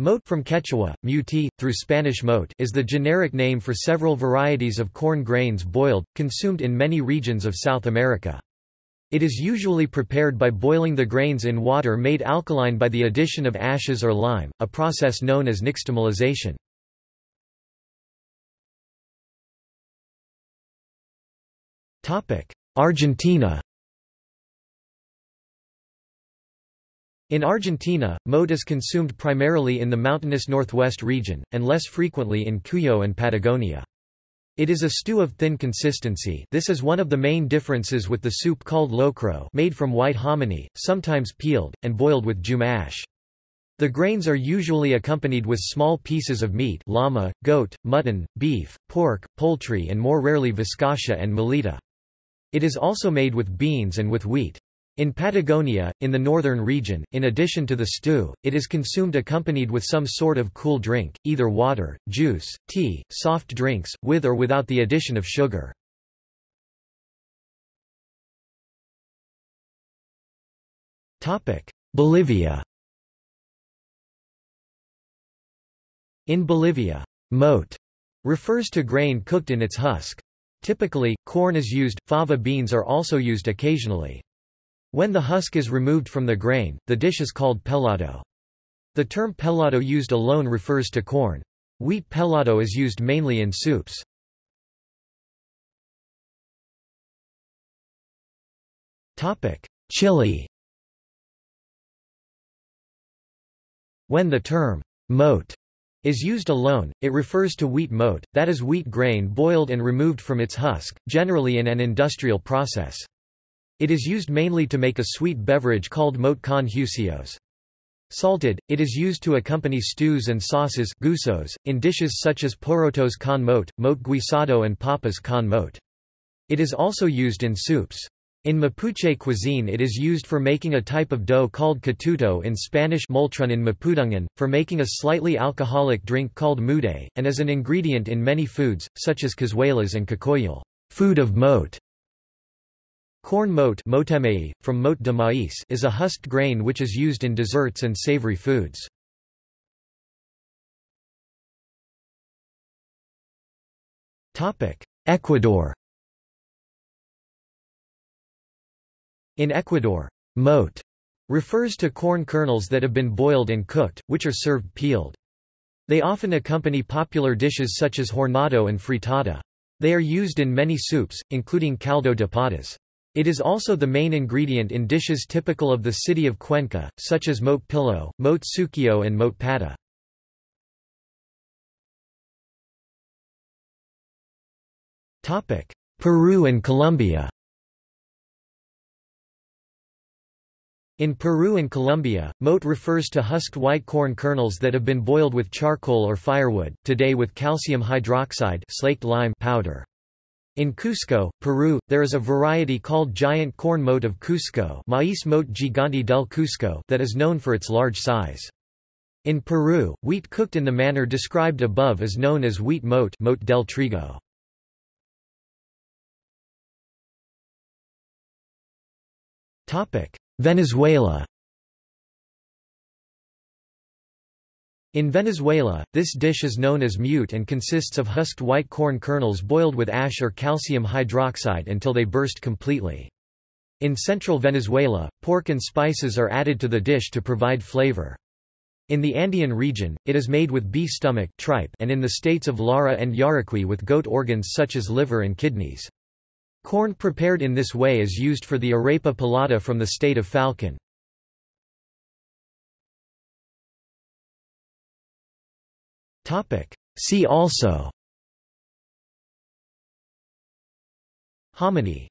Mote from Quechua, muti, through Spanish mote is the generic name for several varieties of corn grains boiled, consumed in many regions of South America. It is usually prepared by boiling the grains in water made alkaline by the addition of ashes or lime, a process known as nixtamalization. Argentina In Argentina, mote is consumed primarily in the mountainous northwest region, and less frequently in Cuyo and Patagonia. It is a stew of thin consistency this is one of the main differences with the soup called locro made from white hominy, sometimes peeled, and boiled with jume The grains are usually accompanied with small pieces of meat llama, goat, mutton, beef, pork, poultry and more rarely viscacha and mulita. It is also made with beans and with wheat. In Patagonia, in the northern region, in addition to the stew, it is consumed accompanied with some sort of cool drink, either water, juice, tea, soft drinks, with or without the addition of sugar. Bolivia In Bolivia, mote refers to grain cooked in its husk. Typically, corn is used, fava beans are also used occasionally. When the husk is removed from the grain, the dish is called pelado. The term pelado used alone refers to corn. Wheat pelado is used mainly in soups. Chile When the term mote is used alone, it refers to wheat mote, that is wheat grain boiled and removed from its husk, generally in an industrial process. It is used mainly to make a sweet beverage called mote con huesillos. Salted, it is used to accompany stews and sauces guisos, in dishes such as porotos con mote, mote guisado and papas con mote. It is also used in soups. In Mapuche cuisine it is used for making a type of dough called catuto in Spanish moltron in Mapudungun, for making a slightly alcoholic drink called muday, and as an ingredient in many foods, such as cazuelas and cacoyal food of mote. Corn mote from mote de maíz is a husked grain which is used in desserts and savory foods. Ecuador In Ecuador, mote refers to corn kernels that have been boiled and cooked, which are served peeled. They often accompany popular dishes such as hornado and fritada. They are used in many soups, including caldo de patas. It is also the main ingredient in dishes typical of the city of Cuenca, such as mote pillo, mote sucio and mote pata. Peru and Colombia In Peru and Colombia, mote refers to husked white corn kernels that have been boiled with charcoal or firewood, today with calcium hydroxide slaked lime powder. In Cusco, Peru, there is a variety called giant corn mote of Cusco Maíz mote gigante del Cusco that is known for its large size. In Peru, wheat cooked in the manner described above is known as wheat mote, mote del trigo. Venezuela In Venezuela, this dish is known as mute and consists of husked white corn kernels boiled with ash or calcium hydroxide until they burst completely. In central Venezuela, pork and spices are added to the dish to provide flavor. In the Andean region, it is made with beef stomach tripe and in the states of Lara and Yaracuy with goat organs such as liver and kidneys. Corn prepared in this way is used for the arepa pelada from the state of Falcon. See also. Hominy